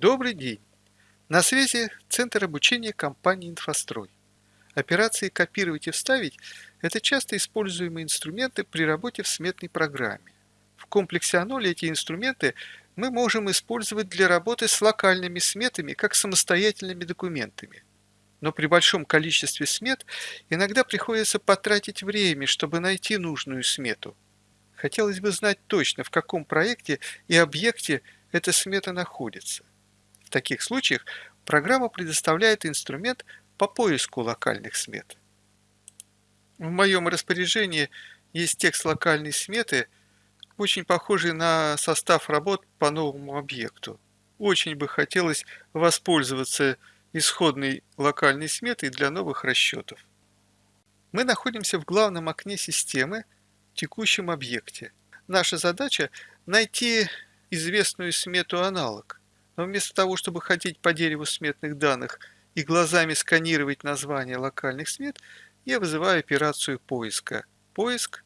Добрый день! На связи Центр обучения компании «Инфострой». Операции «Копировать и вставить» – это часто используемые инструменты при работе в сметной программе. В комплексе Аноли эти инструменты мы можем использовать для работы с локальными сметами как самостоятельными документами. Но при большом количестве смет иногда приходится потратить время, чтобы найти нужную смету. Хотелось бы знать точно, в каком проекте и объекте эта смета находится. В таких случаях программа предоставляет инструмент по поиску локальных смет. В моем распоряжении есть текст локальной сметы, очень похожий на состав работ по новому объекту. Очень бы хотелось воспользоваться исходной локальной сметой для новых расчетов. Мы находимся в главном окне системы, текущем объекте. Наша задача – найти известную смету аналог. Но вместо того, чтобы ходить по дереву сметных данных и глазами сканировать названия локальных смет, я вызываю операцию поиска. Поиск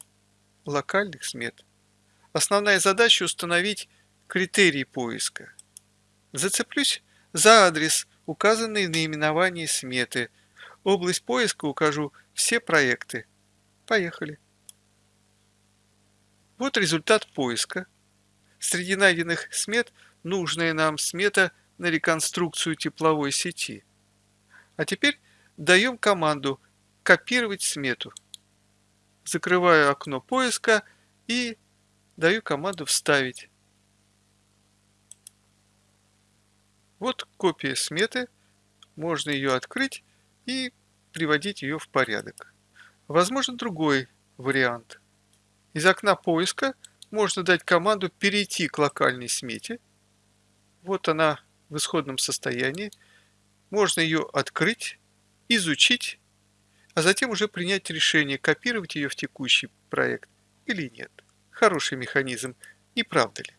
локальных смет. Основная задача установить критерий поиска. Зацеплюсь за адрес, указанный в наименовании сметы. Область поиска укажу все проекты. Поехали. Вот результат поиска. Среди найденных смет – нужная нам смета на реконструкцию тепловой сети. А теперь даем команду «Копировать смету». Закрываю окно поиска и даю команду «Вставить». Вот копия сметы, можно ее открыть и приводить ее в порядок. Возможно другой вариант. Из окна поиска можно дать команду перейти к локальной смете – вот она в исходном состоянии. Можно ее открыть, изучить, а затем уже принять решение, копировать ее в текущий проект или нет. Хороший механизм, не правда ли?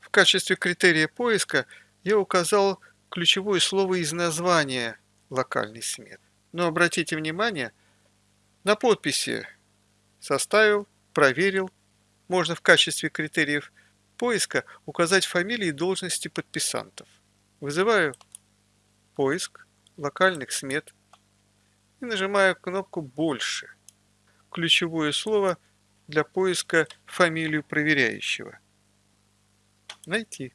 В качестве критерия поиска я указал ключевое слово из названия локальной сметы. Но обратите внимание, на подписи составил, проверил, можно в качестве критериев поиска указать фамилии и должности подписантов. Вызываю поиск локальных смет и нажимаю кнопку «Больше». Ключевое слово для поиска фамилию проверяющего. Найти.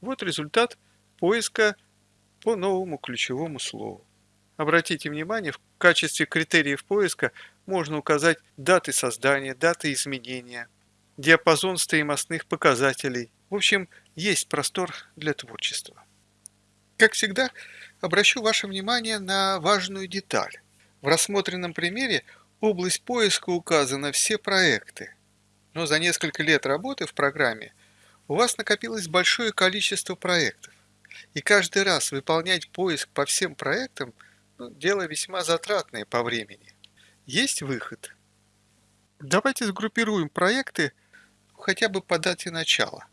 Вот результат поиска по новому ключевому слову. Обратите внимание, в качестве критериев поиска можно указать даты создания, даты изменения – диапазон стоимостных показателей. В общем, есть простор для творчества. Как всегда, обращу ваше внимание на важную деталь. В рассмотренном примере область поиска указана все проекты. Но за несколько лет работы в программе у вас накопилось большое количество проектов. И каждый раз выполнять поиск по всем проектам ну, – дело весьма затратное по времени. Есть выход. Давайте сгруппируем проекты хотя бы по дате начала.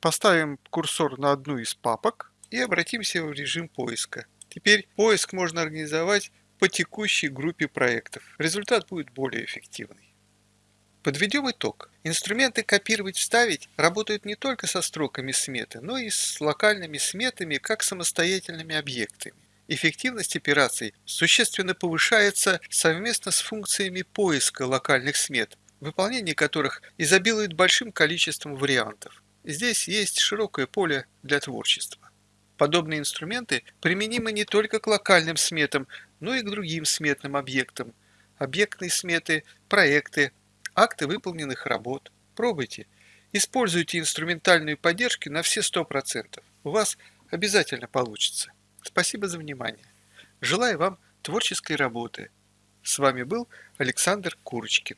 Поставим курсор на одну из папок и обратимся в режим поиска. Теперь поиск можно организовать по текущей группе проектов. Результат будет более эффективный. Подведем итог. Инструменты «Копировать-вставить» работают не только со строками сметы, но и с локальными сметами как самостоятельными объектами. Эффективность операций существенно повышается совместно с функциями поиска локальных смет, выполнение которых изобилует большим количеством вариантов. Здесь есть широкое поле для творчества. Подобные инструменты применимы не только к локальным сметам, но и к другим сметным объектам. Объектные сметы, проекты, акты выполненных работ. Пробуйте. Используйте инструментальную поддержку на все 100%. У вас обязательно получится. Спасибо за внимание. Желаю вам творческой работы. С вами был Александр Курочкин.